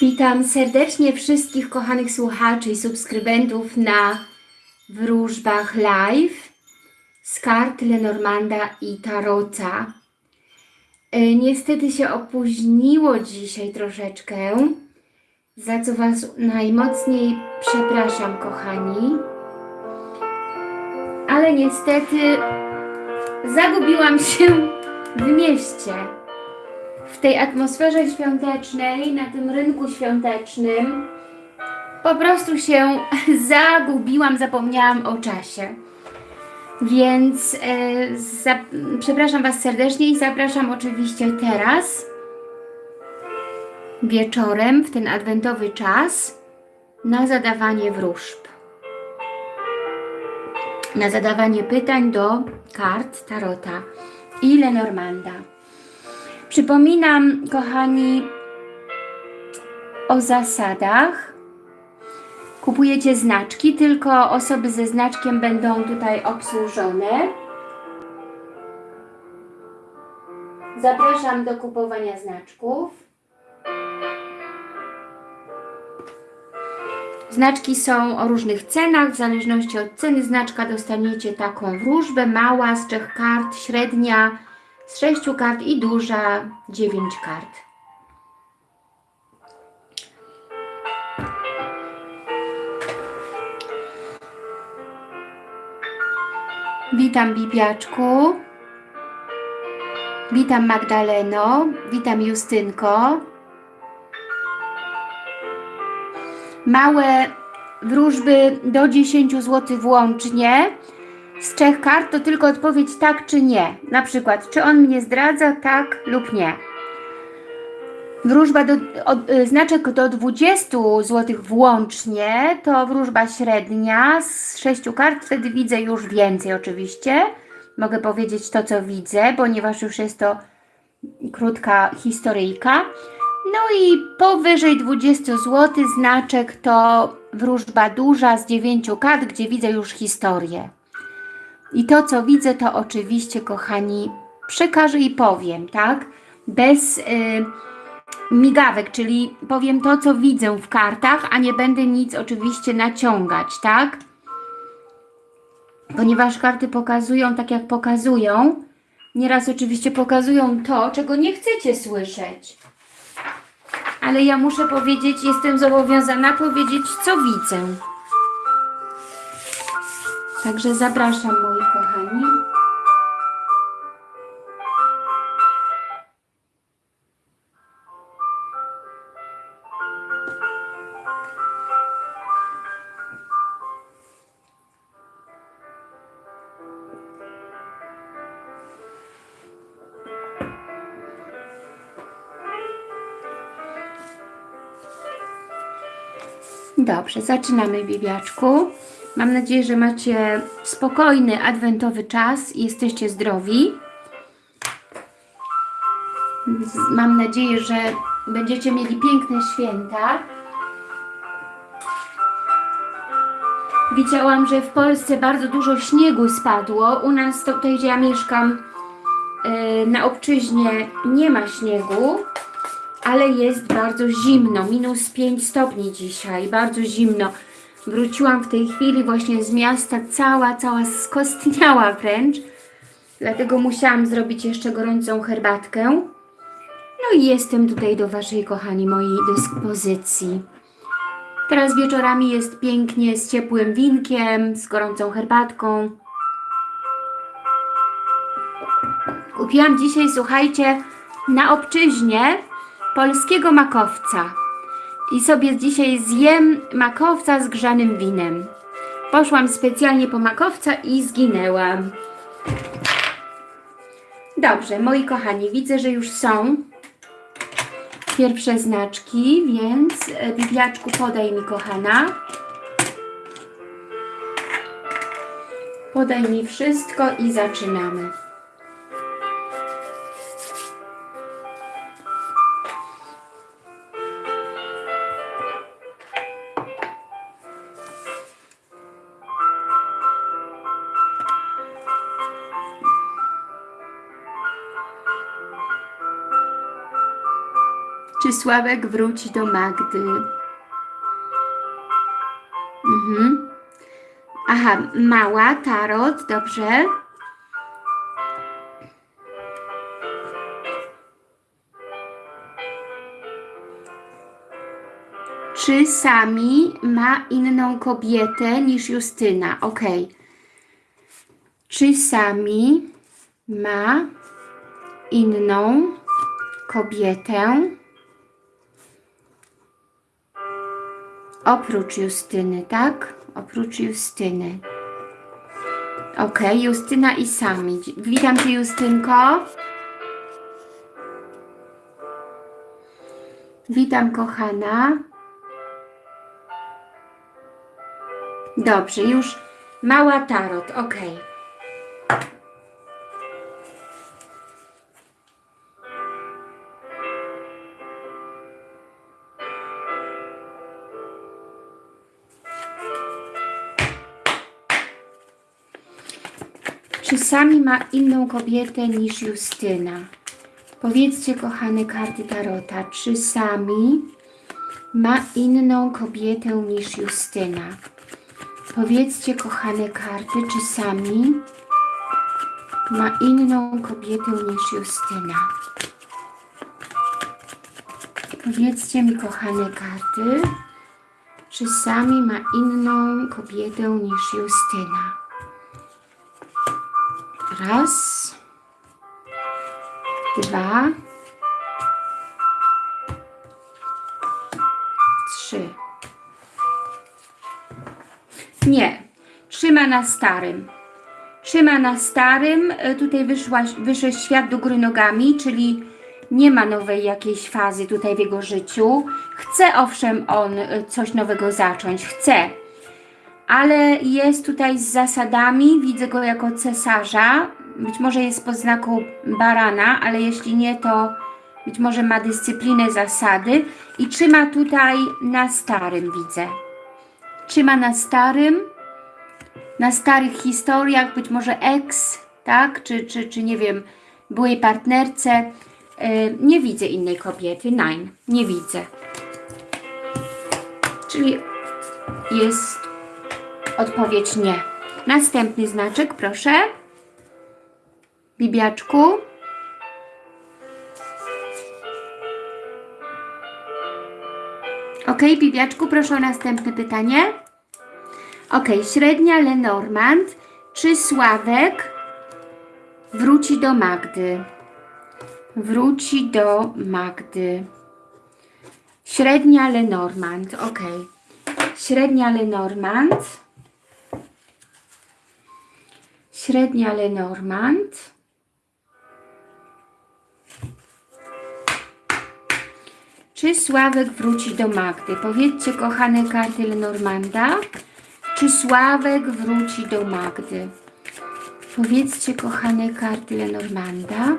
Witam serdecznie wszystkich kochanych słuchaczy i subskrybentów na wróżbach live z kart Lenormanda i Tarota. E, Niestety się opóźniło dzisiaj troszeczkę, za co Was najmocniej przepraszam, kochani. Ale niestety zagubiłam się w mieście w tej atmosferze świątecznej, na tym rynku świątecznym, po prostu się zagubiłam, zapomniałam o czasie. Więc e, za, przepraszam Was serdecznie i zapraszam oczywiście teraz, wieczorem, w ten adwentowy czas, na zadawanie wróżb. Na zadawanie pytań do kart Tarota i Lenormanda. Przypominam, kochani, o zasadach. Kupujecie znaczki, tylko osoby ze znaczkiem będą tutaj obsłużone. Zapraszam do kupowania znaczków. Znaczki są o różnych cenach, w zależności od ceny znaczka dostaniecie taką wróżbę, mała z trzech kart, średnia z sześciu kart i duża dziewięć kart. Witam Bibiaczku. Witam Magdaleno. Witam Justynko. Małe wróżby do 10 zł włącznie z trzech kart to tylko odpowiedź tak czy nie. Na przykład, czy on mnie zdradza, tak lub nie. Wróżba do, od, y, znaczek do 20 zł włącznie to wróżba średnia z sześciu kart, wtedy widzę już więcej oczywiście. Mogę powiedzieć to, co widzę, ponieważ już jest to krótka historyjka. No i powyżej 20 zł znaczek to wróżba duża z 9 kart, gdzie widzę już historię. I to, co widzę, to oczywiście, kochani, przekażę i powiem, tak? Bez y, migawek, czyli powiem to, co widzę w kartach, a nie będę nic oczywiście naciągać, tak? Ponieważ karty pokazują tak, jak pokazują. Nieraz oczywiście pokazują to, czego nie chcecie słyszeć. Ale ja muszę powiedzieć, jestem zobowiązana powiedzieć, co widzę. Także zapraszam moi kochani. Dobrze, zaczynamy Bibiaczku. Mam nadzieję, że macie spokojny, adwentowy czas i jesteście zdrowi. Mam nadzieję, że będziecie mieli piękne święta. Widziałam, że w Polsce bardzo dużo śniegu spadło. U nas tutaj, gdzie ja mieszkam, yy, na obczyźnie nie ma śniegu, ale jest bardzo zimno. Minus 5 stopni dzisiaj, bardzo zimno. Wróciłam w tej chwili właśnie z miasta, cała, cała skostniała wręcz. Dlatego musiałam zrobić jeszcze gorącą herbatkę. No i jestem tutaj do Waszej, kochani, mojej dyspozycji. Teraz wieczorami jest pięknie z ciepłym winkiem, z gorącą herbatką. Kupiłam dzisiaj, słuchajcie, na obczyźnie polskiego makowca. I sobie dzisiaj zjem makowca z grzanym winem. Poszłam specjalnie po makowca i zginęłam. Dobrze, moi kochani, widzę, że już są pierwsze znaczki, więc e, Bibliaczku podaj mi, kochana. Podaj mi wszystko i zaczynamy. Sławek wróci do Magdy? Mhm. Aha, mała, tarot, dobrze. Czy Sami ma inną kobietę niż Justyna? Ok. Czy Sami ma inną kobietę oprócz Justyny, tak? Oprócz Justyny. Ok, Justyna i Sami. Witam Cię, Justynko. Witam, kochana. Dobrze, już mała tarot, ok. Czy Sami ma inną kobietę niż Justyna? Powiedzcie, kochane karty Tarota, czy Sami ma inną kobietę niż Justyna? Powiedzcie, kochane karty, czy Sami ma inną kobietę niż Justyna? Powiedzcie mi, kochane karty, czy Sami ma inną kobietę niż Justyna? Raz, dwa, trzy. Nie, trzyma na starym. Trzyma na starym, y, tutaj wyszła, wyszedł świat do góry nogami, czyli nie ma nowej jakiejś fazy tutaj w jego życiu. Chce owszem on y, coś nowego zacząć, chce, ale jest tutaj z zasadami, widzę go jako cesarza, być może jest pod znaku barana, ale jeśli nie, to być może ma dyscyplinę, zasady i trzyma tutaj na starym, widzę. Trzyma na starym, na starych historiach, być może ex, tak, czy, czy, czy nie wiem, byłej partnerce. Yy, nie widzę innej kobiety, nein, nie widzę. Czyli jest Odpowiedź nie. Następny znaczek, proszę. Bibiaczku. Ok, Bibiaczku, proszę o następne pytanie. Ok, średnia Lenormand. Czy Sławek wróci do Magdy? Wróci do Magdy. Średnia Lenormand, ok. Średnia Lenormand. Średnia Lenormand. Czy Sławek wróci do Magdy? Powiedzcie, kochane karty Lenormanda, czy Sławek wróci do Magdy? Powiedzcie, kochane karty Lenormanda,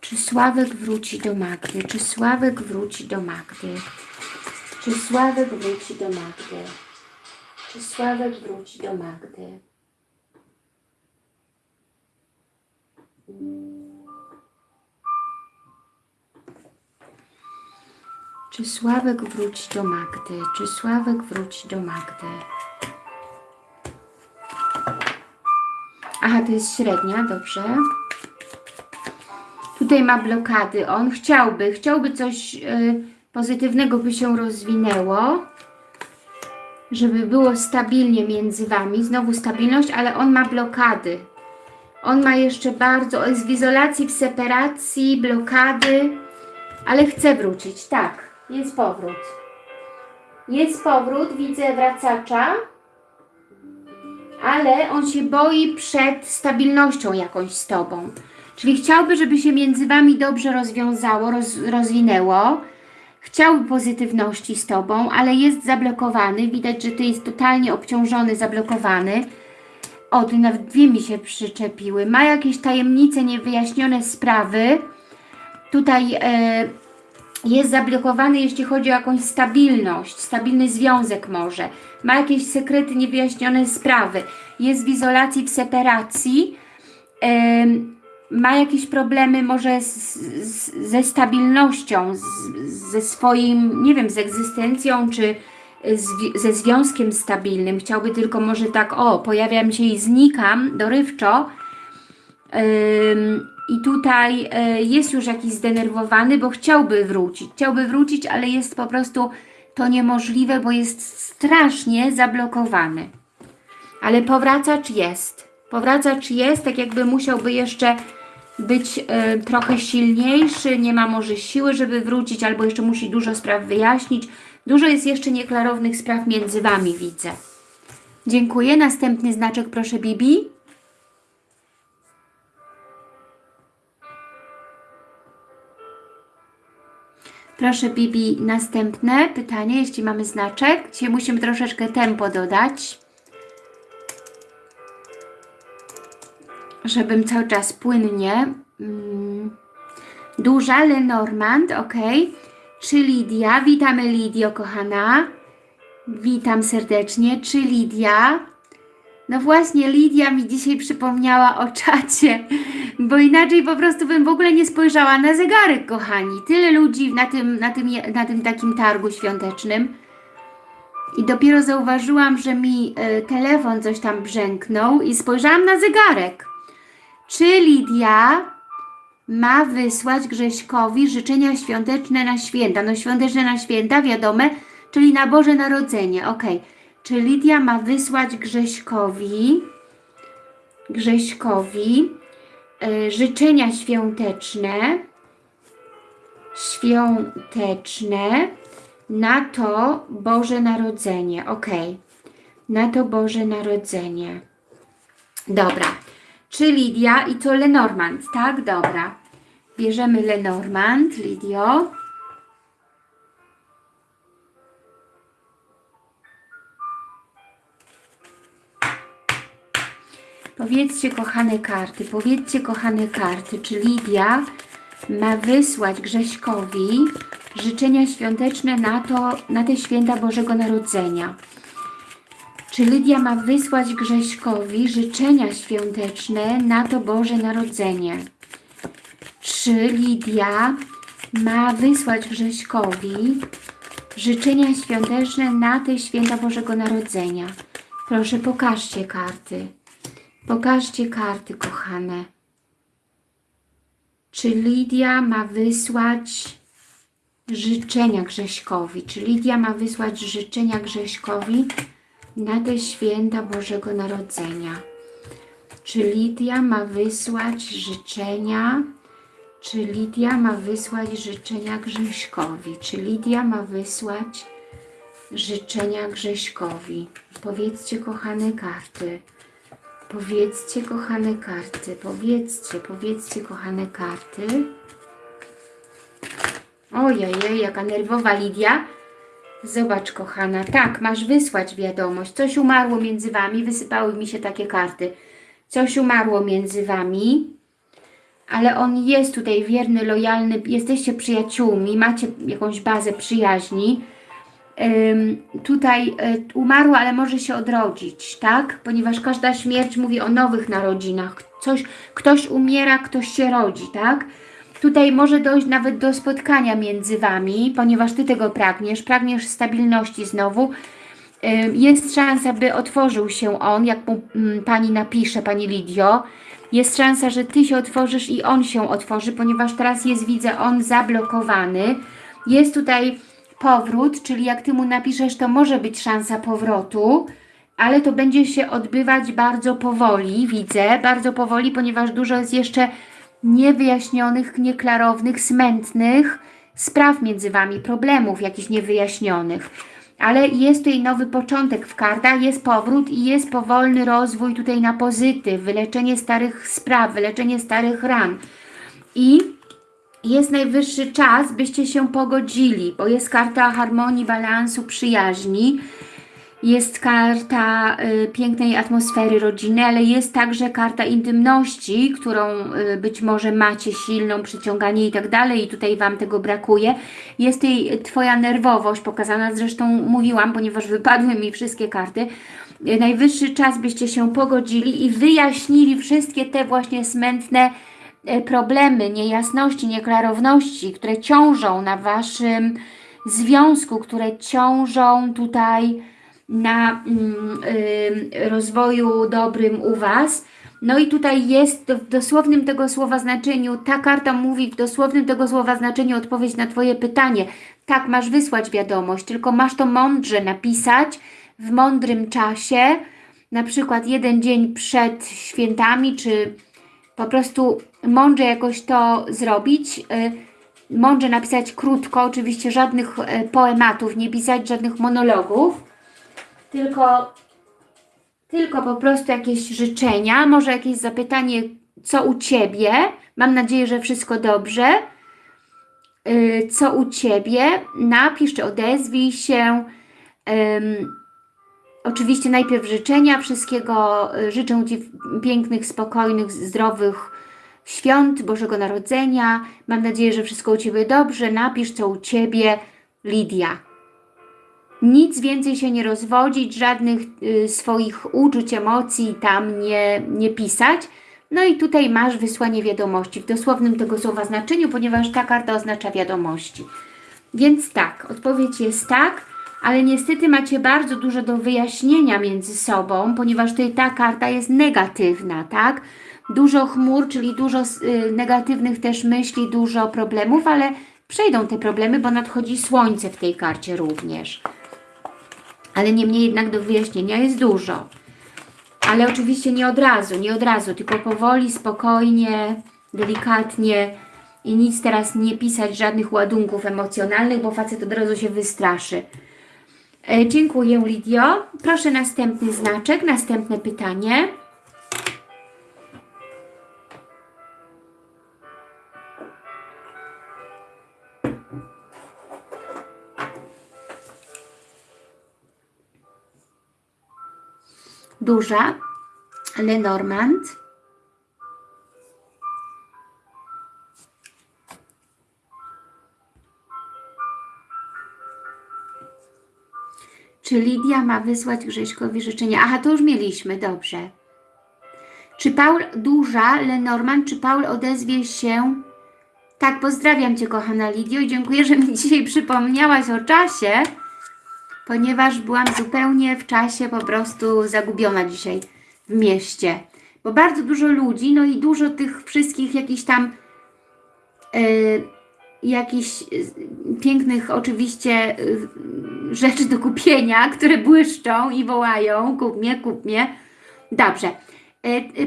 czy Sławek wróci do Magdy? Czy Sławek wróci do Magdy? Czy Sławek wróci do Magdy? Czy Sławek wróci do Magdy? Czy Sławek wróci do Magdy? Czy Sławek wróci do Magdy? Aha, to jest średnia, dobrze. Tutaj ma blokady. On chciałby, chciałby coś y, pozytywnego by się rozwinęło, żeby było stabilnie między Wami. Znowu stabilność, ale on ma blokady. On ma jeszcze bardzo, jest w izolacji, w separacji, blokady, ale chce wrócić, tak, jest powrót. Jest powrót, widzę wracacza, ale on się boi przed stabilnością jakąś z Tobą. Czyli chciałby, żeby się między Wami dobrze rozwiązało, roz, rozwinęło, chciałby pozytywności z Tobą, ale jest zablokowany, widać, że Ty jest totalnie obciążony, zablokowany, o, tu nawet dwie mi się przyczepiły. Ma jakieś tajemnice, niewyjaśnione sprawy. Tutaj e, jest zablokowany, jeśli chodzi o jakąś stabilność, stabilny związek może. Ma jakieś sekrety, niewyjaśnione sprawy. Jest w izolacji, w separacji. E, ma jakieś problemy może z, z, ze stabilnością, z, ze swoim, nie wiem, z egzystencją, czy ze związkiem stabilnym. Chciałby tylko może tak, o, pojawiam się i znikam dorywczo. I tutaj y, jest już jakiś zdenerwowany, bo chciałby wrócić. Chciałby wrócić, ale jest po prostu to niemożliwe, bo jest strasznie zablokowany. Ale powracacz jest. Powracacz jest, tak jakby musiałby jeszcze być e, trochę silniejszy, nie ma może siły, żeby wrócić, albo jeszcze musi dużo spraw wyjaśnić. Dużo jest jeszcze nieklarownych spraw między Wami, widzę. Dziękuję. Następny znaczek, proszę, Bibi. Proszę, Bibi, następne pytanie, jeśli mamy znaczek. Dzisiaj musimy troszeczkę tempo dodać. żebym cały czas płynnie. Mm. Duża Lenormand, ok. Czy Lidia? Witamy Lidio, kochana. Witam serdecznie. Czy Lidia? No właśnie, Lidia mi dzisiaj przypomniała o czacie, bo inaczej po prostu bym w ogóle nie spojrzała na zegarek, kochani. Tyle ludzi na tym, na tym, na tym takim targu świątecznym. I dopiero zauważyłam, że mi y, telefon coś tam brzęknął i spojrzałam na zegarek. Czy Lidia ma wysłać Grześkowi życzenia świąteczne na święta? No świąteczne na święta, wiadome, czyli na Boże Narodzenie. Ok. Czy Lidia ma wysłać Grześkowi Grześkowi y, życzenia świąteczne świąteczne na to Boże Narodzenie. Ok. Na to Boże Narodzenie. Dobra. Czy Lidia i to Lenormand, tak? Dobra. Bierzemy Lenormand, Lidio. Powiedzcie, kochane karty, powiedzcie, kochane karty, czy Lidia ma wysłać Grześkowi życzenia świąteczne na, to, na te święta Bożego Narodzenia. Czy Lidia ma wysłać Grześkowi życzenia świąteczne na to Boże Narodzenie? Czy Lidia ma wysłać Grześkowi życzenia świąteczne na te święta Bożego Narodzenia? Proszę, pokażcie karty. Pokażcie karty, kochane. Czy Lidia ma wysłać życzenia Grześkowi? Czy Lidia ma wysłać życzenia Grześkowi na te święta Bożego Narodzenia. Czy Lidia ma wysłać życzenia? Czy Lidia ma wysłać życzenia Grześkowi? Czy Lidia ma wysłać życzenia Grześkowi? Powiedzcie, kochane karty. Powiedzcie, kochane karty. Powiedzcie, powiedzcie, kochane karty. Ojej, jaka nerwowa Lidia. Zobacz, kochana, tak, masz wysłać wiadomość. Coś umarło między Wami, wysypały mi się takie karty. Coś umarło między Wami, ale on jest tutaj wierny, lojalny, jesteście przyjaciółmi, macie jakąś bazę przyjaźni. Tutaj y, umarło, ale może się odrodzić, tak? Ponieważ każda śmierć mówi o nowych narodzinach. Coś, ktoś umiera, ktoś się rodzi, tak? Tutaj może dojść nawet do spotkania między Wami, ponieważ Ty tego pragniesz, pragniesz stabilności znowu. Jest szansa, by otworzył się on, jak mu mm, Pani napisze, Pani Lidio. Jest szansa, że Ty się otworzysz i on się otworzy, ponieważ teraz jest, widzę, on zablokowany. Jest tutaj powrót, czyli jak Ty mu napiszesz, to może być szansa powrotu, ale to będzie się odbywać bardzo powoli, widzę, bardzo powoli, ponieważ dużo jest jeszcze niewyjaśnionych, nieklarownych, smętnych spraw między Wami, problemów jakichś niewyjaśnionych. Ale jest tutaj nowy początek w kartach, jest powrót i jest powolny rozwój tutaj na pozytyw, wyleczenie starych spraw, wyleczenie starych ran. I jest najwyższy czas, byście się pogodzili, bo jest karta harmonii, balansu, przyjaźni, jest karta y, pięknej atmosfery rodziny, ale jest także karta intymności, którą y, być może macie silną, przyciąganie i tak dalej i tutaj Wam tego brakuje. Jest tej Twoja nerwowość pokazana, zresztą mówiłam, ponieważ wypadły mi wszystkie karty. Y, najwyższy czas, byście się pogodzili i wyjaśnili wszystkie te właśnie smętne problemy, niejasności, nieklarowności, które ciążą na Waszym związku, które ciążą tutaj na mm, y, rozwoju dobrym u Was. No i tutaj jest w dosłownym tego słowa znaczeniu, ta karta mówi w dosłownym tego słowa znaczeniu odpowiedź na Twoje pytanie. Tak, masz wysłać wiadomość, tylko masz to mądrze napisać w mądrym czasie, na przykład jeden dzień przed świętami, czy po prostu mądrze jakoś to zrobić. Y, Mądrze napisać krótko, oczywiście żadnych e, poematów, nie pisać żadnych monologów, tylko, tylko po prostu jakieś życzenia, może jakieś zapytanie, co u Ciebie. Mam nadzieję, że wszystko dobrze. Y, Co u Ciebie? Napisz, czy odezwij się. Ym, Oczywiście najpierw życzenia, wszystkiego y, życzę Ci pięknych, spokojnych, zdrowych świąt Bożego Narodzenia. Mam nadzieję, że wszystko u Ciebie dobrze. Napisz, co u Ciebie, Lidia. Nic więcej się nie rozwodzić, żadnych y, swoich uczuć, emocji tam nie, nie pisać. No i tutaj masz wysłanie wiadomości w dosłownym tego słowa znaczeniu, ponieważ ta karta oznacza wiadomości. Więc tak, odpowiedź jest tak, ale niestety macie bardzo dużo do wyjaśnienia między sobą, ponieważ tutaj ta karta jest negatywna, tak? Dużo chmur, czyli dużo y, negatywnych też myśli, dużo problemów, ale przejdą te problemy, bo nadchodzi słońce w tej karcie również. Ale niemniej jednak do wyjaśnienia jest dużo. Ale oczywiście nie od razu, nie od razu, tylko powoli, spokojnie, delikatnie i nic teraz nie pisać, żadnych ładunków emocjonalnych, bo facet od razu się wystraszy. E, dziękuję Lidio. Proszę następny znaczek, następne pytanie. Duża, Lenormand. Czy Lidia ma wysłać Grześkowi życzenia? Aha, to już mieliśmy, dobrze. Czy Paul, duża, Lenormand, czy Paul odezwie się? Tak, pozdrawiam Cię, kochana Lidio i dziękuję, że mi dzisiaj przypomniałaś o czasie, ponieważ byłam zupełnie w czasie po prostu zagubiona dzisiaj w mieście. Bo bardzo dużo ludzi, no i dużo tych wszystkich jakichś tam yy, jakichś yy, pięknych oczywiście yy, rzeczy do kupienia, które błyszczą i wołają kup mnie, kup mnie. Dobrze.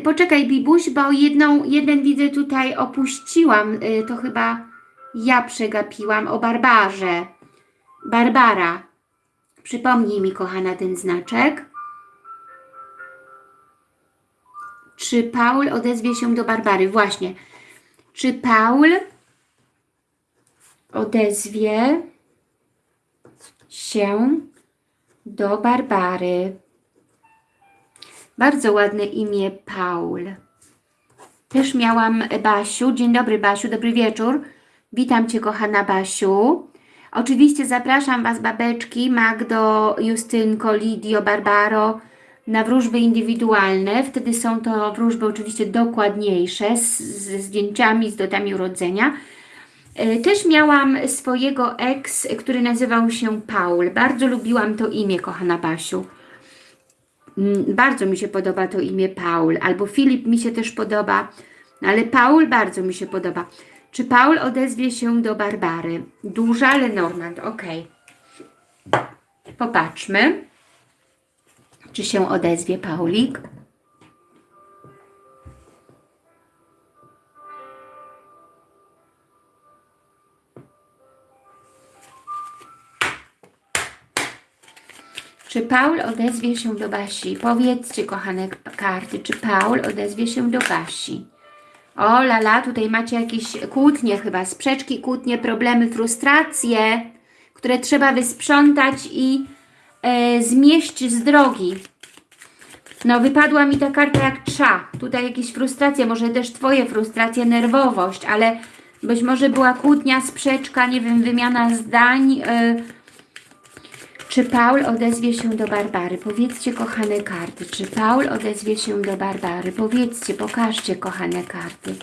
Poczekaj Bibuś, bo jedną, jeden widzę tutaj opuściłam, to chyba ja przegapiłam o Barbarze. Barbara. Przypomnij mi, kochana, ten znaczek. Czy Paul odezwie się do Barbary? Właśnie. Czy Paul odezwie się do Barbary? Bardzo ładne imię Paul. Też miałam Basiu. Dzień dobry Basiu, dobry wieczór. Witam Cię kochana Basiu. Oczywiście zapraszam Was babeczki, Magdo, Justynko, Lidio, Barbaro na wróżby indywidualne. Wtedy są to wróżby oczywiście dokładniejsze, z, ze zdjęciami, z datami urodzenia. E, Też miałam swojego ex, który nazywał się Paul. Bardzo lubiłam to imię, kochana Basiu. Mm, Bardzo mi się podoba to imię Paul. Albo Filip mi się też podoba, ale Paul bardzo mi się podoba. Czy Paul odezwie się do Barbary? Duża Lenormand, ok. Popatrzmy, czy się odezwie Paulik. Czy Paul odezwie się do Basi? Powiedzcie, kochane karty, czy Paul odezwie się do Basi? O lala, tutaj macie jakieś kłótnie chyba, sprzeczki, kłótnie, problemy, frustracje, które trzeba wysprzątać i e, zmieść z drogi. No, wypadła mi ta karta jak trza. Tutaj jakieś frustracje, może też Twoje frustracje, nerwowość, ale być może była kłótnia, sprzeczka, nie wiem, wymiana zdań. E, czy Paul odezwie się do Barbary? Powiedzcie, kochane karty. Czy Paul odezwie się do Barbary? Powiedzcie, pokażcie, kochane karty.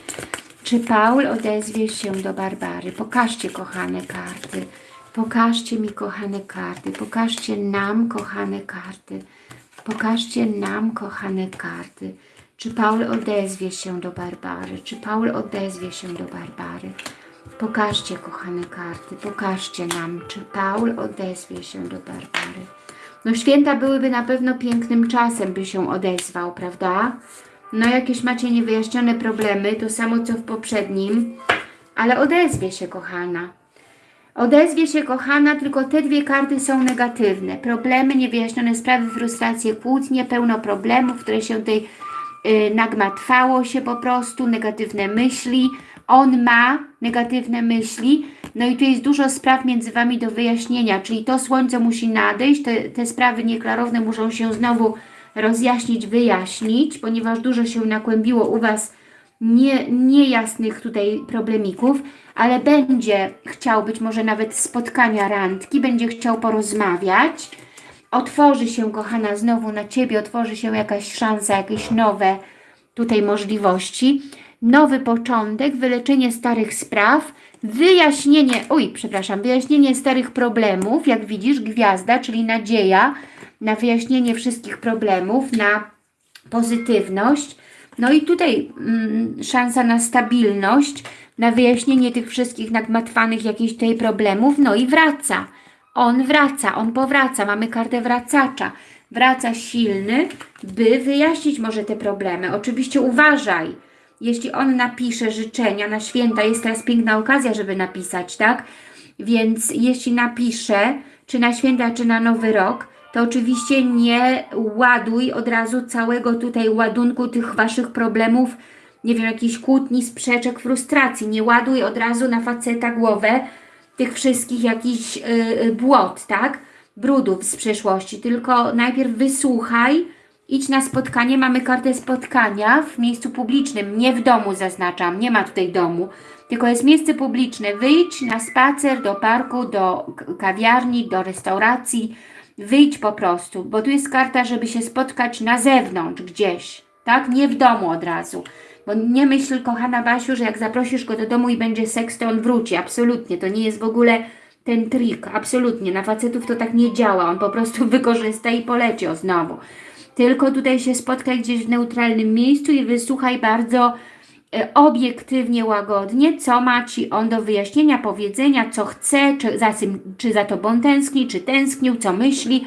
Czy Paul odezwie się do Barbary? Pokażcie, kochane karty. Pokażcie mi, kochane karty. Pokażcie nam, kochane karty. Pokażcie nam, kochane karty. Czy Paul odezwie się do Barbary? Czy Paul odezwie się do Barbary? Pokażcie, kochane karty. Pokażcie nam, czy Paul odezwie się do Barbary. No święta byłyby na pewno pięknym czasem, by się odezwał, prawda? No jakieś macie niewyjaśnione problemy, to samo co w poprzednim, ale odezwie się, kochana. Odezwie się, kochana, tylko te dwie karty są negatywne. Problemy, niewyjaśnione sprawy, frustracje, kłótnie, pełno problemów, które się tutaj yy, nagmatwało się po prostu, negatywne myśli. On ma negatywne myśli, no i tu jest dużo spraw między Wami do wyjaśnienia, czyli to słońce musi nadejść, te, te sprawy nieklarowne muszą się znowu rozjaśnić, wyjaśnić, ponieważ dużo się nakłębiło u Was nie, niejasnych tutaj problemików, ale będzie chciał być może nawet spotkania randki, będzie chciał porozmawiać, otworzy się, kochana, znowu na Ciebie, otworzy się jakaś szansa, jakieś nowe tutaj możliwości, nowy początek, wyleczenie starych spraw, wyjaśnienie, oj, przepraszam, wyjaśnienie starych problemów, jak widzisz, gwiazda, czyli nadzieja na wyjaśnienie wszystkich problemów, na pozytywność, no i tutaj mm, szansa na stabilność, na wyjaśnienie tych wszystkich nagmatwanych jakichś tutaj problemów, no i wraca. On wraca, on powraca, mamy kartę wracacza. Wraca silny, by wyjaśnić może te problemy. Oczywiście uważaj, jeśli on napisze życzenia na święta, jest teraz piękna okazja, żeby napisać, tak? Więc jeśli napisze, czy na święta, czy na nowy rok, to oczywiście nie ładuj od razu całego tutaj ładunku tych Waszych problemów, nie wiem, jakichś kłótni, sprzeczek, frustracji. Nie ładuj od razu na faceta głowę tych wszystkich jakichś yy, błot, tak? Brudów z przeszłości, tylko najpierw wysłuchaj, idź na spotkanie, mamy kartę spotkania w miejscu publicznym, nie w domu zaznaczam, nie ma tutaj domu, tylko jest miejsce publiczne. Wyjdź na spacer do parku, do kawiarni, do restauracji, wyjdź po prostu, bo tu jest karta, żeby się spotkać na zewnątrz gdzieś, tak? Nie w domu od razu. Bo nie myśl, kochana Basiu, że jak zaprosisz go do domu i będzie seks, to on wróci. Absolutnie. To nie jest w ogóle ten trik. Absolutnie. Na facetów to tak nie działa. On po prostu wykorzysta i poleci o znowu. Tylko tutaj się spotkaj gdzieś w neutralnym miejscu i wysłuchaj bardzo e, obiektywnie, łagodnie, co ma Ci on do wyjaśnienia, powiedzenia, co chce, czy za, czy za Tobą tęskni, czy tęsknił, co myśli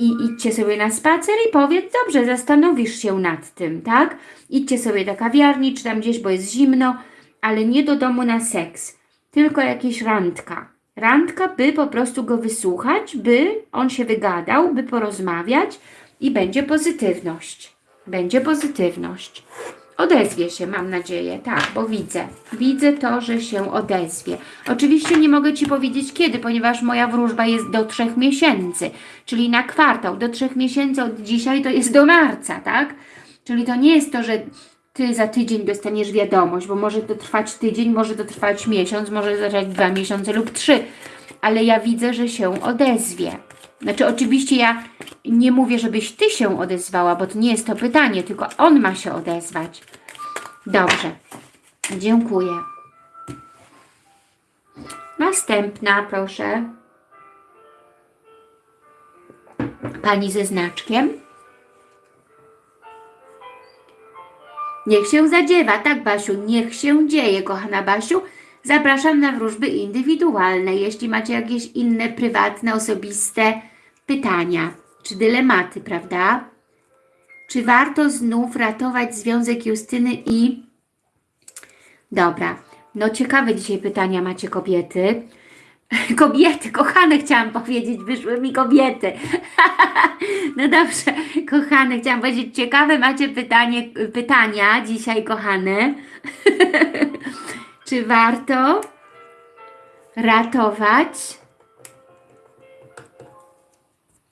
i idźcie sobie na spacer i powiedz, dobrze, zastanowisz się nad tym, tak? Idźcie sobie do kawiarni, czy tam gdzieś, bo jest zimno, ale nie do domu na seks, tylko jakieś randka. Randka, by po prostu go wysłuchać, by on się wygadał, by porozmawiać i będzie pozytywność. Będzie pozytywność. Odezwie się, mam nadzieję, tak, bo widzę. Widzę to, że się odezwie. Oczywiście nie mogę Ci powiedzieć kiedy, ponieważ moja wróżba jest do trzech miesięcy, czyli na kwartał. Do trzech miesięcy od dzisiaj to jest do marca, tak? Czyli to nie jest to, że Ty za tydzień dostaniesz wiadomość, bo może to trwać tydzień, może to trwać miesiąc, może to trwać dwa miesiące lub trzy, ale ja widzę, że się odezwie. Znaczy oczywiście ja nie mówię, żebyś Ty się odezwała, bo to nie jest to pytanie, tylko on ma się odezwać. Dobrze. Dziękuję. Następna, proszę. Pani ze znaczkiem. Niech się zadziewa, tak Basiu, niech się dzieje, kochana Basiu. Zapraszam na wróżby indywidualne, jeśli macie jakieś inne, prywatne, osobiste pytania czy dylematy, prawda? Czy warto znów ratować związek Justyny i... Dobra, no ciekawe dzisiaj pytania macie kobiety. Kobiety, kochane chciałam powiedzieć, wyszły mi kobiety. no dobrze, kochane, chciałam powiedzieć, ciekawe macie pytanie, pytania dzisiaj, kochane. Czy warto ratować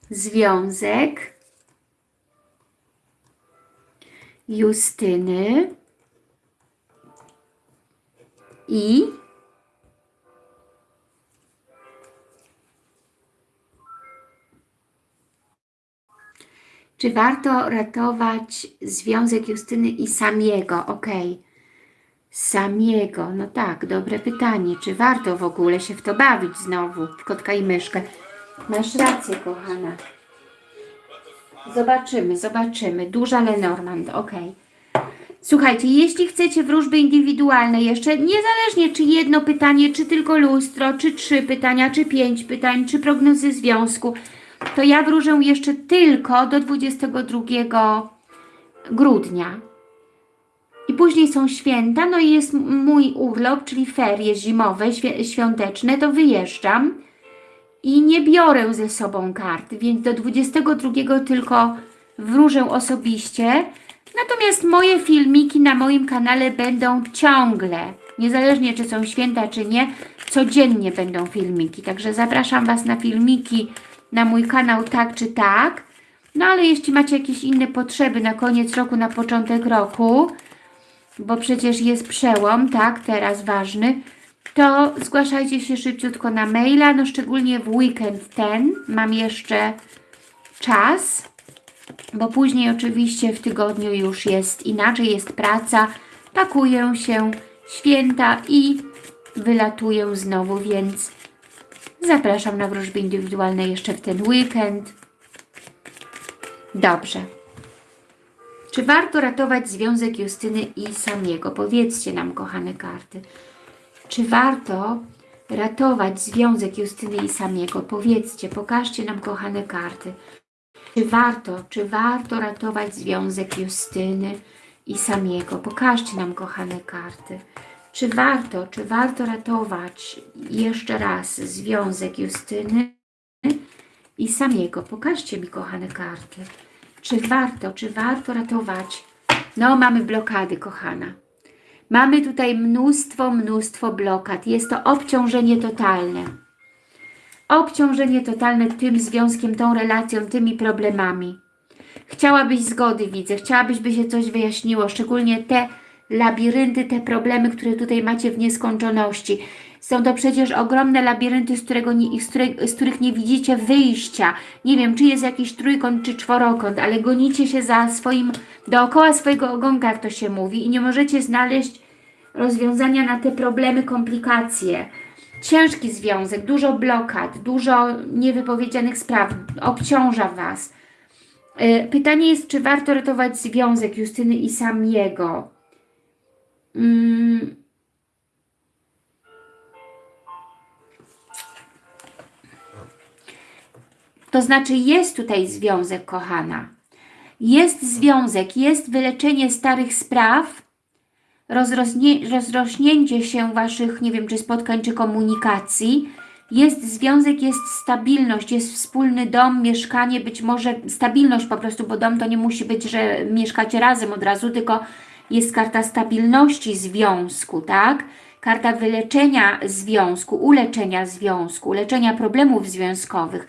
związek Justyny i Czy warto ratować związek Justyny i Samiego? Ok. Samiego. No tak, dobre pytanie. Czy warto w ogóle się w to bawić znowu, w kotka i myszkę? Masz rację, kochana. Zobaczymy, zobaczymy. Duża Lenormand, ok. Słuchajcie, jeśli chcecie wróżby indywidualne jeszcze, niezależnie czy jedno pytanie, czy tylko lustro, czy trzy pytania, czy pięć pytań, czy prognozy związku, to ja wróżę jeszcze tylko do 22 grudnia. I później są święta, no i jest mój urlop, czyli ferie zimowe, świ- świąteczne, to wyjeżdżam i nie biorę ze sobą kart, więc do 22 tylko wróżę osobiście. Natomiast moje filmiki na moim kanale będą ciągle, niezależnie czy są święta, czy nie, codziennie będą filmiki. Także zapraszam Was na filmiki na mój kanał tak czy tak. No ale jeśli macie jakieś inne potrzeby na koniec roku, na początek roku, bo przecież jest przełom, tak, teraz ważny, to zgłaszajcie się szybciutko na maila, no szczególnie w weekend ten mam jeszcze czas, bo później oczywiście w tygodniu już jest inaczej, jest praca, pakuję się, święta i wylatuję znowu, więc zapraszam na wróżby indywidualne jeszcze w ten weekend. Dobrze. Czy warto ratować związek Justyny i Samiego? Powiedzcie nam, kochane karty. Czy warto ratować związek Justyny i Samiego? Powiedzcie, pokażcie nam, kochane karty. Czy warto, czy warto ratować związek Justyny i Samiego? Pokażcie nam, kochane karty. Czy warto, czy warto ratować jeszcze raz związek Justyny i Samiego? Pokażcie mi, kochane karty. Czy warto, czy warto ratować? No, mamy blokady, kochana. Mamy tutaj mnóstwo, mnóstwo blokad. Jest to obciążenie totalne. Obciążenie totalne tym związkiem, tą relacją, tymi problemami. Chciałabyś zgody, widzę. Chciałabyś, by się coś wyjaśniło. Szczególnie te labirynty, te problemy, które tutaj macie w nieskończoności. Są to przecież ogromne labirynty, z, którego nie, z, których, z których nie widzicie wyjścia. Nie wiem, czy jest jakiś trójkąt, czy czworokąt, ale gonicie się za swoim, dookoła swojego ogonka, jak to się mówi, i nie możecie znaleźć rozwiązania na te problemy, komplikacje. Ciężki związek, dużo blokad, dużo niewypowiedzianych spraw, obciąża Was. Yy, Pytanie jest, czy warto ratować związek Justyny i Samiego? Mm. To znaczy jest tutaj związek, kochana. Jest związek, jest wyleczenie starych spraw, rozrośnie, rozrośnięcie się Waszych, nie wiem, czy spotkań, czy komunikacji. Jest związek, jest stabilność, jest wspólny dom, mieszkanie, być może stabilność po prostu, bo dom to nie musi być, że mieszkacie razem od razu, tylko jest karta stabilności związku, tak? Karta wyleczenia związku, uleczenia związku, leczenia problemów związkowych.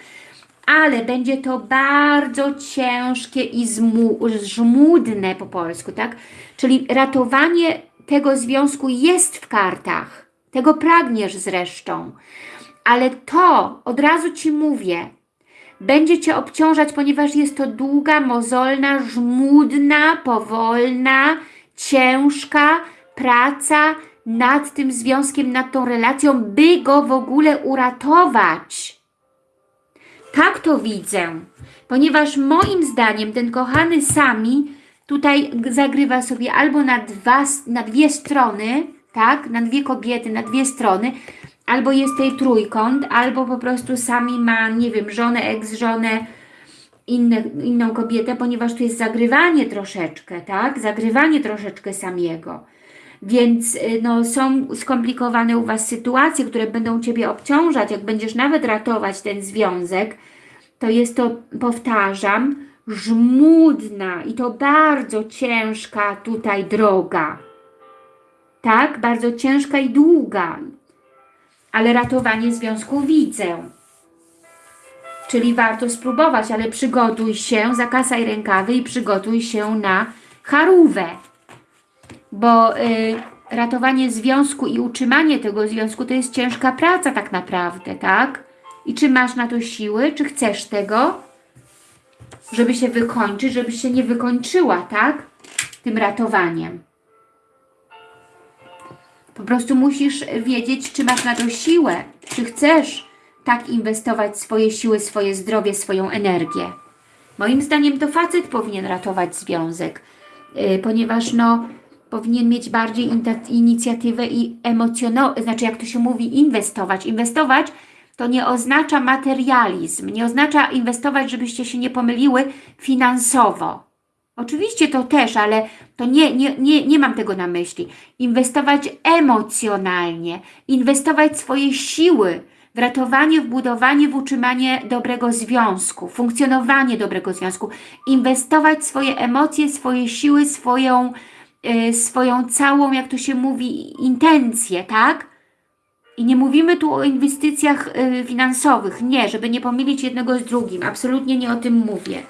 Ale będzie to bardzo ciężkie i żmudne po polsku, tak? Czyli ratowanie tego związku jest w kartach. Tego pragniesz zresztą. Ale to, od razu Ci mówię, będzie Cię obciążać, ponieważ jest to długa, mozolna, żmudna, powolna, ciężka praca nad tym związkiem, nad tą relacją, by go w ogóle uratować. Tak to widzę, ponieważ moim zdaniem ten kochany Sami tutaj zagrywa sobie albo na, dwa, na dwie strony, tak, na dwie kobiety, na dwie strony, albo jest tej trójkąt, albo po prostu Sami ma, nie wiem, żonę, inne, inną kobietę, ponieważ tu jest zagrywanie troszeczkę, tak? Zagrywanie troszeczkę Samiego. Więc y, no, są skomplikowane u Was sytuacje, które będą Ciebie obciążać, jak będziesz nawet ratować ten związek, to jest to, powtarzam, żmudna i to bardzo ciężka tutaj droga. Tak? Bardzo ciężka i długa. Ale ratowanie związku widzę. Czyli warto spróbować, ale przygotuj się, zakasaj rękawy i przygotuj się na charówę. Bo y, ratowanie związku i utrzymanie tego związku to jest ciężka praca tak naprawdę, tak? I czy masz na to siły, czy chcesz tego, żeby się wykończyć, żeby się nie wykończyła, tak? Tym ratowaniem. Po prostu musisz wiedzieć, czy masz na to siłę, czy chcesz tak inwestować swoje siły, swoje zdrowie, swoją energię. Moim zdaniem to facet powinien ratować związek, yy, ponieważ no, powinien mieć bardziej inicjatywę i emocjonalną, znaczy jak to się mówi, inwestować. Inwestować to nie oznacza materializm, nie oznacza inwestować, żebyście się nie pomyliły finansowo. Oczywiście to też, ale to nie, nie, nie, nie mam tego na myśli. Inwestować emocjonalnie, inwestować swoje siły w ratowanie, w budowanie, w utrzymanie dobrego związku, funkcjonowanie dobrego związku, inwestować swoje emocje, swoje siły, swoją, swoją całą, jak to się mówi, intencję, tak? I nie mówimy tu o inwestycjach y, finansowych, nie, żeby nie pomylić jednego z drugim, absolutnie nie o tym mówię.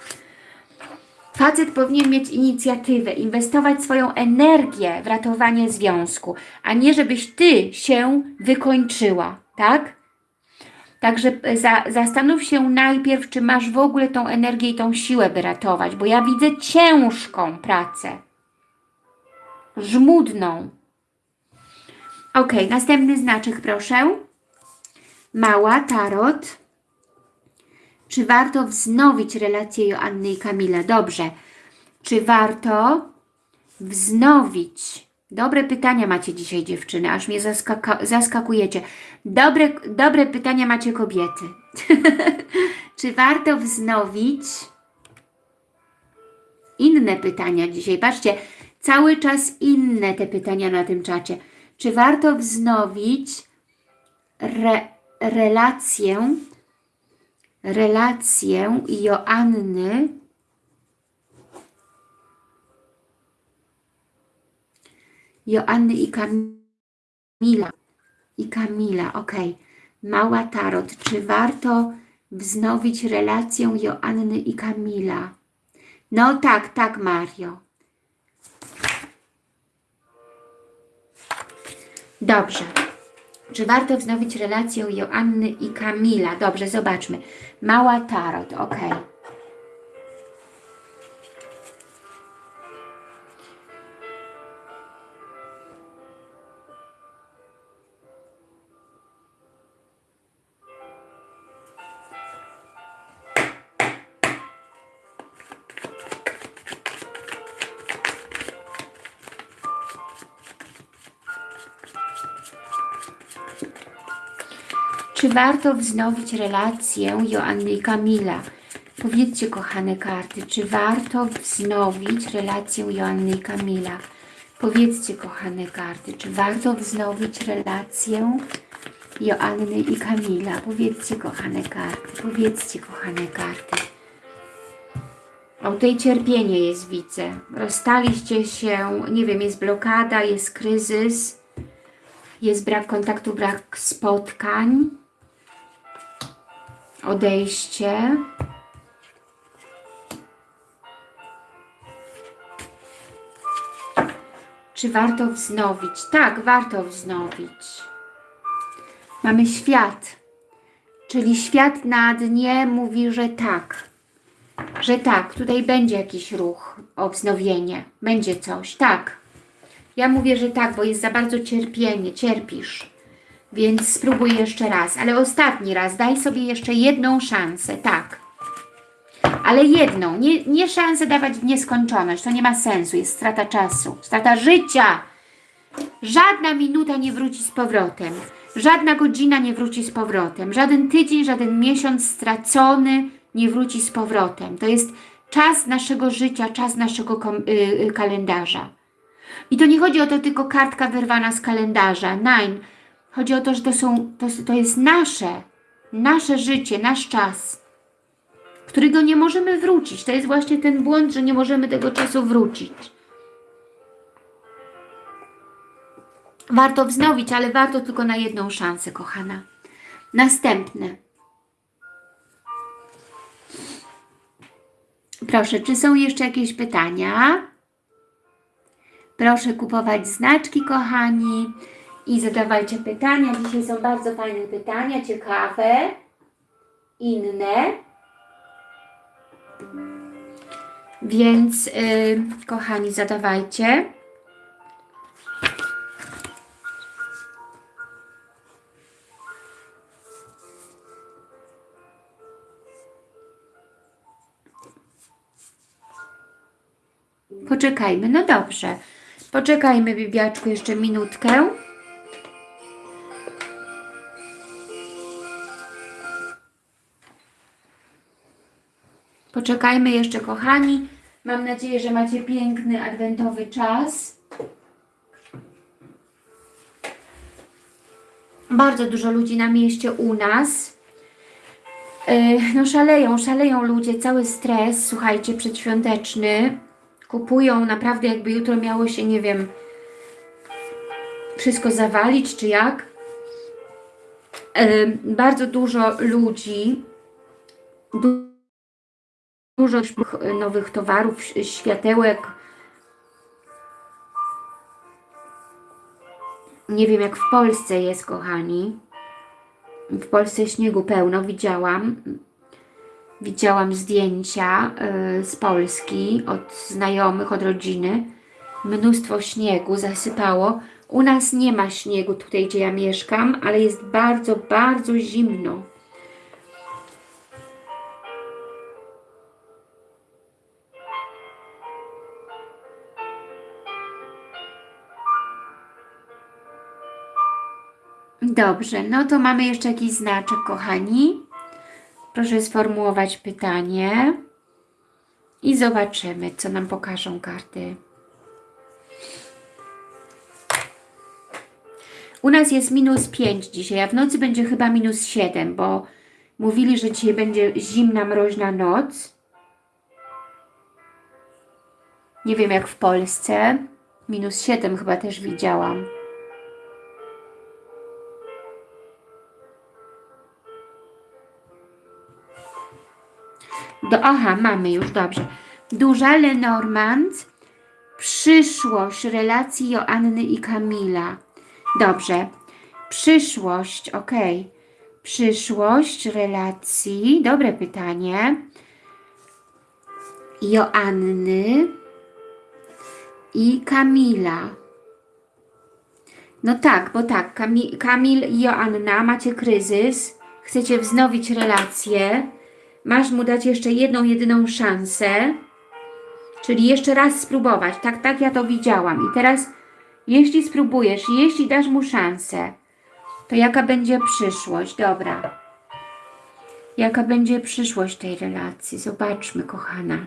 Facet powinien mieć inicjatywę, inwestować swoją energię w ratowanie związku, a nie żebyś Ty się wykończyła, tak? Także za, zastanów się najpierw, czy masz w ogóle tą energię i tą siłę, by ratować, bo ja widzę ciężką pracę, żmudną. Ok, następny znaczek proszę. Mała, tarot. Czy warto wznowić relację Joanny i Kamila? Dobrze. Czy warto wznowić? Dobre pytania macie dzisiaj dziewczyny, aż mnie zaskakujecie. Dobre, dobre pytania macie kobiety. Czy warto wznowić? Inne pytania dzisiaj. Patrzcie, cały czas inne te pytania na tym czacie. Czy warto wznowić re relację relację Joanny Joanny i Kamila. I Kamila, ok. Mała Tarot. Czy warto wznowić relację Joanny i Kamila? No tak, tak Mario. Dobrze. Czy warto wznowić relację Joanny i Kamila? Dobrze, zobaczmy. Mała Tarot, ok. Warto wznowić relację Joanny i Kamila? Powiedzcie, kochane karty, czy warto wznowić relację Joanny i Kamila? Powiedzcie, kochane karty, czy warto wznowić relację Joanny i Kamila? Powiedzcie, kochane karty, powiedzcie, kochane karty. O, tutaj cierpienie jest, widzę. Rozstaliście się, nie wiem, jest blokada, jest kryzys, jest brak kontaktu, brak spotkań odejście. Czy warto wznowić? Tak, warto wznowić. Mamy świat, czyli świat na dnie mówi, że tak, że tak, tutaj będzie jakiś ruch o wznowienie, będzie coś, tak. Ja mówię, że tak, bo jest za bardzo cierpienie, cierpisz. Więc spróbuj jeszcze raz, ale ostatni raz, daj sobie jeszcze jedną szansę, tak. Ale jedną, nie, nie szansę dawać w nieskończoność, to nie ma sensu, jest strata czasu, strata życia. Żadna minuta nie wróci z powrotem, żadna godzina nie wróci z powrotem, żaden tydzień, żaden miesiąc stracony nie wróci z powrotem. To jest czas naszego życia, czas naszego yy, kalendarza. I to nie chodzi o to tylko kartka wyrwana z kalendarza, nine, Chodzi o to, że to, są, to, to jest nasze, nasze życie, nasz czas, którego nie możemy wrócić. To jest właśnie ten błąd, że nie możemy tego czasu wrócić. Warto wznowić, ale warto tylko na jedną szansę, kochana. Następne. Proszę, czy są jeszcze jakieś pytania? Proszę kupować znaczki, kochani i zadawajcie pytania. Dzisiaj są bardzo fajne pytania, ciekawe, inne. Więc yy, kochani, zadawajcie. Poczekajmy, no dobrze. Poczekajmy, Bibiaczku, jeszcze minutkę. Poczekajmy jeszcze, kochani. Mam nadzieję, że macie piękny adwentowy czas. Bardzo dużo ludzi na mieście u nas. Yy, No szaleją, szaleją ludzie, cały stres, słuchajcie, przedświąteczny. Kupują naprawdę jakby jutro miało się, nie wiem, wszystko zawalić, czy jak. Yy, Bardzo dużo ludzi, du- dużo nowych towarów, światełek. Nie wiem jak w Polsce jest, kochani. W Polsce śniegu pełno, widziałam. Widziałam zdjęcia y, z Polski od znajomych, od rodziny. Mnóstwo śniegu zasypało. U nas nie ma śniegu tutaj, gdzie ja mieszkam, ale jest bardzo, bardzo zimno. Dobrze, no to mamy jeszcze jakiś znaczek, kochani. Proszę sformułować pytanie i zobaczymy, co nam pokażą karty. U nas jest minus 5 dzisiaj, a w nocy będzie chyba minus 7, bo mówili, że dzisiaj będzie zimna, mroźna noc. Nie wiem jak w Polsce. Minus 7 chyba też widziałam. Do, aha, mamy już, dobrze. Duża Lenormand, przyszłość relacji Joanny i Kamila. Dobrze. Przyszłość, ok. Przyszłość relacji, dobre pytanie. Joanny i Kamila. No tak, bo tak, Kamil, Kamil i Joanna, macie kryzys, chcecie wznowić relacje, masz mu dać jeszcze jedną, jedyną szansę, czyli jeszcze raz spróbować. Tak, tak ja to widziałam. I teraz, jeśli spróbujesz, jeśli dasz mu szansę, to jaka będzie przyszłość? Dobra. Jaka będzie przyszłość tej relacji? Zobaczmy, kochana.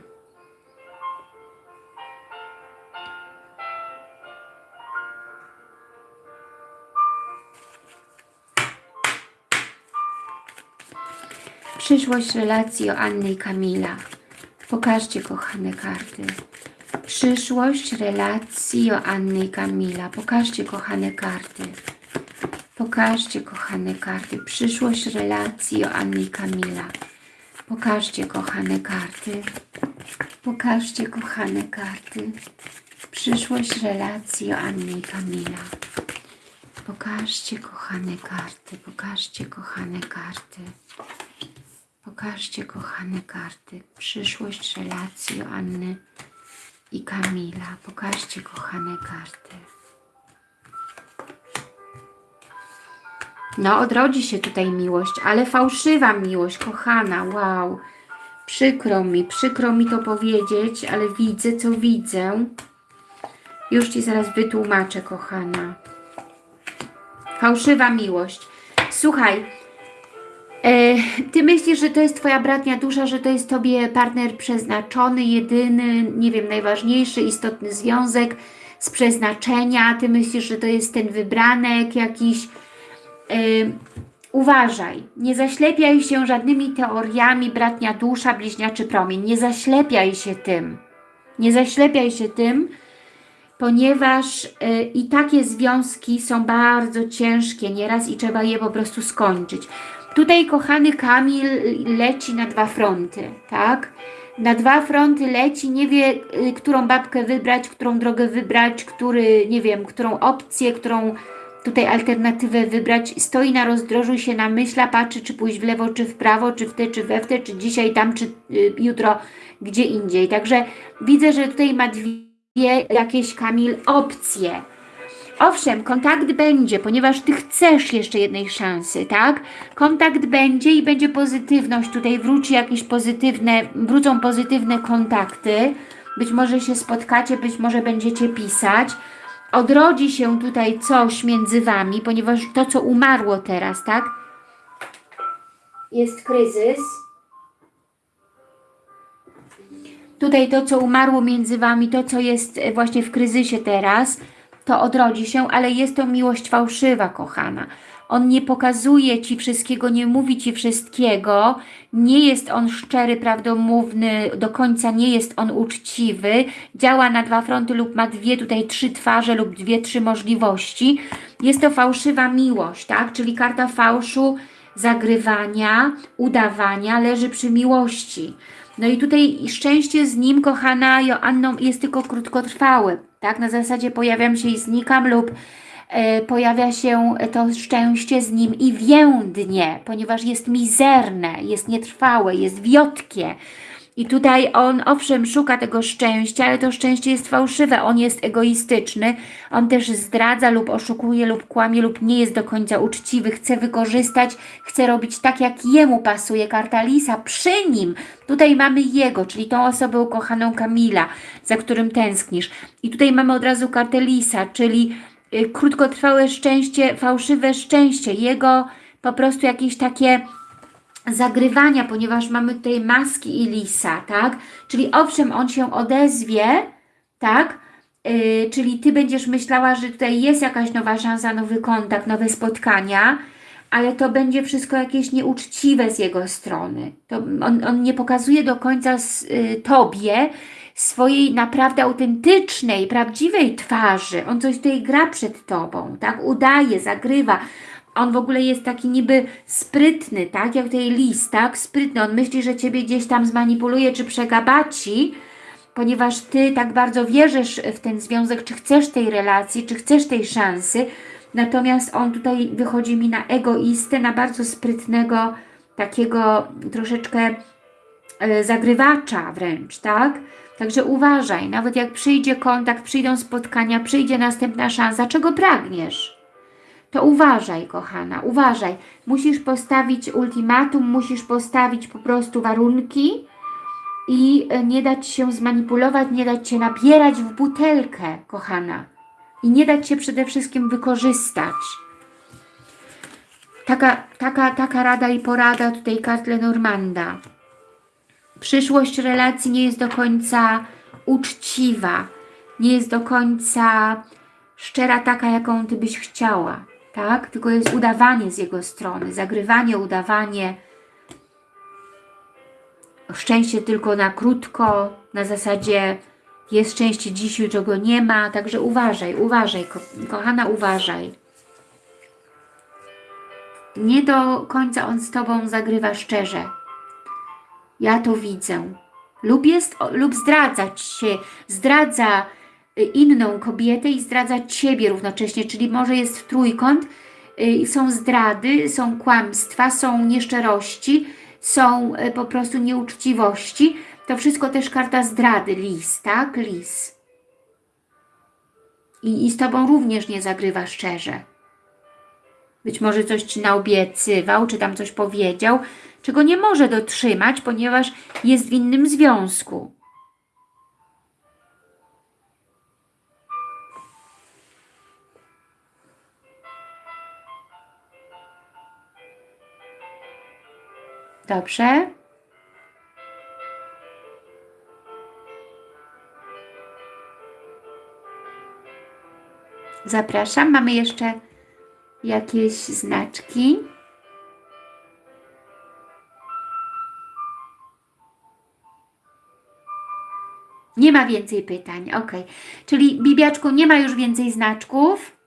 Przyszłość relacji Joanny i Kamila. Pokażcie, kochane karty. Przyszłość relacji Joanny i Kamila. Pokażcie, kochane karty. Pokażcie, kochane karty. Przyszłość relacji Joanny i Kamila. Pokażcie, kochane karty. Pokażcie, kochane karty. Przyszłość relacji Joanny i Kamila. Pokażcie, kochane karty. Pokażcie, kochane karty. Pokażcie, kochane karty, przyszłość relacji Joanny i Kamila. Pokażcie, kochane karty. No, odrodzi się tutaj miłość, ale fałszywa miłość, kochana, wow. Przykro mi, przykro mi to powiedzieć, ale widzę, co widzę. Już Ci zaraz wytłumaczę, kochana. Fałszywa miłość. Słuchaj, Ty myślisz, że to jest Twoja bratnia dusza, że to jest Tobie partner przeznaczony, jedyny, nie wiem, najważniejszy, istotny związek z przeznaczenia. Ty myślisz, że to jest ten wybranek jakiś. E, uważaj, nie zaślepiaj się żadnymi teoriami bratnia dusza, bliźniaczy promień. Nie zaślepiaj się tym. Nie zaślepiaj się tym, ponieważ y, i takie związki są bardzo ciężkie nieraz i trzeba je po prostu skończyć. Tutaj kochany Kamil leci na dwa fronty, tak? Na dwa fronty leci, nie wie, y, którą babkę wybrać, którą drogę wybrać, który, nie wiem, którą opcję, którą tutaj alternatywę wybrać. Stoi na rozdrożu się namyśla, patrzy, czy pójść w lewo, czy w prawo, czy w te, czy we w te, czy dzisiaj tam, czy y, jutro gdzie indziej. Także widzę, że tutaj ma dwie jakieś Kamil opcje. Owszem, kontakt będzie, ponieważ Ty chcesz jeszcze jednej szansy, tak? Kontakt będzie i będzie pozytywność, tutaj wróci jakieś pozytywne, wrócą pozytywne kontakty, być może się spotkacie, być może będziecie pisać. Odrodzi się tutaj coś między Wami, ponieważ to, co umarło teraz, tak? Jest kryzys. Tutaj to, co umarło między Wami, to, co jest właśnie w kryzysie teraz, to odrodzi się, ale jest to miłość fałszywa, kochana. On nie pokazuje Ci wszystkiego, nie mówi Ci wszystkiego, nie jest on szczery, prawdomówny, do końca nie jest on uczciwy, działa na dwa fronty lub ma dwie, tutaj trzy twarze lub dwie, trzy możliwości. Jest to fałszywa miłość, tak? Czyli karta fałszu, zagrywania, udawania leży przy miłości. No i tutaj szczęście z nim, kochana Joanną, jest tylko krótkotrwałe, tak? Na zasadzie pojawiam się i znikam lub e, pojawia się to szczęście z nim i więdnie, ponieważ jest mizerne, jest nietrwałe, jest wiotkie. I tutaj on owszem szuka tego szczęścia, ale to szczęście jest fałszywe, on jest egoistyczny, on też zdradza lub oszukuje lub kłamie lub nie jest do końca uczciwy, chce wykorzystać, chce robić tak jak jemu pasuje, karta Lisa przy nim. Tutaj mamy jego, czyli tą osobę ukochaną Kamila, za którym tęsknisz. I tutaj mamy od razu kartę Lisa, czyli y, krótkotrwałe szczęście, fałszywe szczęście, jego po prostu jakieś takie zagrywania, ponieważ mamy tutaj maski i lisa, tak? Czyli owszem, on się odezwie, tak? Yy, czyli Ty będziesz myślała, że tutaj jest jakaś nowa szansa, nowy kontakt, nowe spotkania, ale to będzie wszystko jakieś nieuczciwe z jego strony. To on, on nie pokazuje do końca z, yy, Tobie swojej naprawdę autentycznej, prawdziwej twarzy. On coś tutaj gra przed Tobą, tak? Udaje, zagrywa, on w ogóle jest taki niby sprytny, tak? Jak tutaj list, tak? Sprytny. On myśli, że Ciebie gdzieś tam zmanipuluje czy przegabaci, ponieważ Ty tak bardzo wierzysz w ten związek, czy chcesz tej relacji, czy chcesz tej szansy. Natomiast on tutaj wychodzi mi na egoistę, na bardzo sprytnego, takiego troszeczkę e, zagrywacza wręcz, tak? Także uważaj, nawet jak przyjdzie kontakt, przyjdą spotkania, przyjdzie następna szansa, czego pragniesz? To uważaj, kochana, uważaj. Musisz postawić ultimatum, musisz postawić po prostu warunki i e, nie dać się zmanipulować, nie dać się nabierać w butelkę, kochana. I nie dać się przede wszystkim wykorzystać. Taka, taka, taka rada i porada tutaj kart Lenormanda. Przyszłość relacji nie jest do końca uczciwa, nie jest do końca szczera taka, jaką Ty byś chciała tak? Tylko jest udawanie z jego strony, zagrywanie, udawanie. Szczęście tylko na krótko, na zasadzie jest szczęście dziś, jutro go nie ma, także uważaj, uważaj, ko kochana, uważaj. Nie do końca on z Tobą zagrywa szczerze. Ja to widzę. Lub, jest, lub zdradzać się, zdradza inną kobietę i zdradza Ciebie równocześnie, czyli może jest w trójkąt, y, są zdrady, są kłamstwa, są nieszczerości, są y, po prostu nieuczciwości. To wszystko też karta zdrady, lis, tak? Lis. I, I z Tobą również nie zagrywa szczerze. Być może coś Ci naobiecywał, czy tam coś powiedział, czego nie może dotrzymać, ponieważ jest w innym związku. Dobrze. Zapraszam. Mamy jeszcze jakieś znaczki. Nie ma więcej pytań, ok. Czyli Bibiaczku nie ma już więcej znaczków.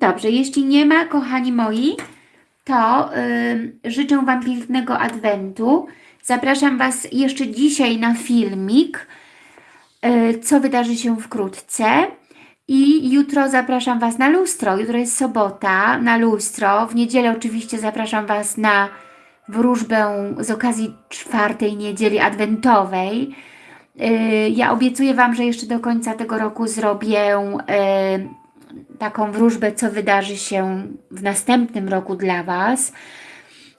Dobrze, jeśli nie ma, kochani moi, to yy, życzę Wam pięknego Adwentu. Zapraszam Was jeszcze dzisiaj na filmik, yy, co wydarzy się wkrótce. I jutro zapraszam Was na lustro. Jutro jest sobota, na lustro. W niedzielę oczywiście zapraszam Was na wróżbę z okazji czwartej niedzieli adwentowej. Yy, ja obiecuję Wam, że jeszcze do końca tego roku zrobię yy, taką wróżbę, co wydarzy się w następnym roku dla Was,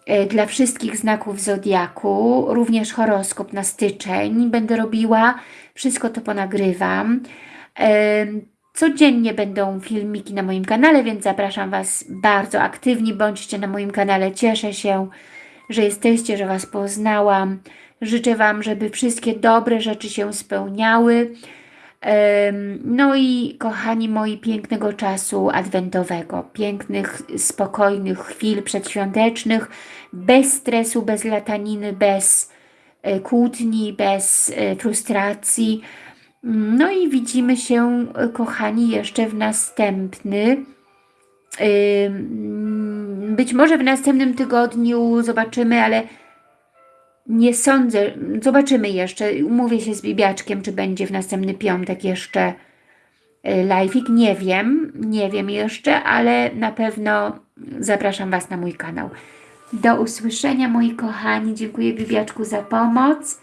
e, dla wszystkich znaków Zodiaku, również horoskop na styczeń będę robiła, wszystko to ponagrywam. E, Codziennie będą filmiki na moim kanale, więc zapraszam Was bardzo aktywni, bądźcie na moim kanale. Cieszę się, że jesteście, że Was poznałam. Życzę Wam, żeby wszystkie dobre rzeczy się spełniały. No i kochani moi, pięknego czasu adwentowego, pięknych, spokojnych chwil przedświątecznych, bez stresu, bez lataniny, bez e, kłótni, bez e, frustracji. No i widzimy się, e, kochani, jeszcze w następny. Być może w następnym tygodniu zobaczymy, ale nie sądzę. Zobaczymy jeszcze. Umówię się z Bibiaczkiem, czy będzie w następny piątek jeszcze y, live'ik. Nie wiem, nie wiem jeszcze, ale na pewno zapraszam Was na mój kanał. Do usłyszenia, moi kochani. Dziękuję Bibiaczku za pomoc.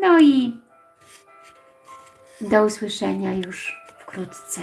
No i do usłyszenia już wkrótce.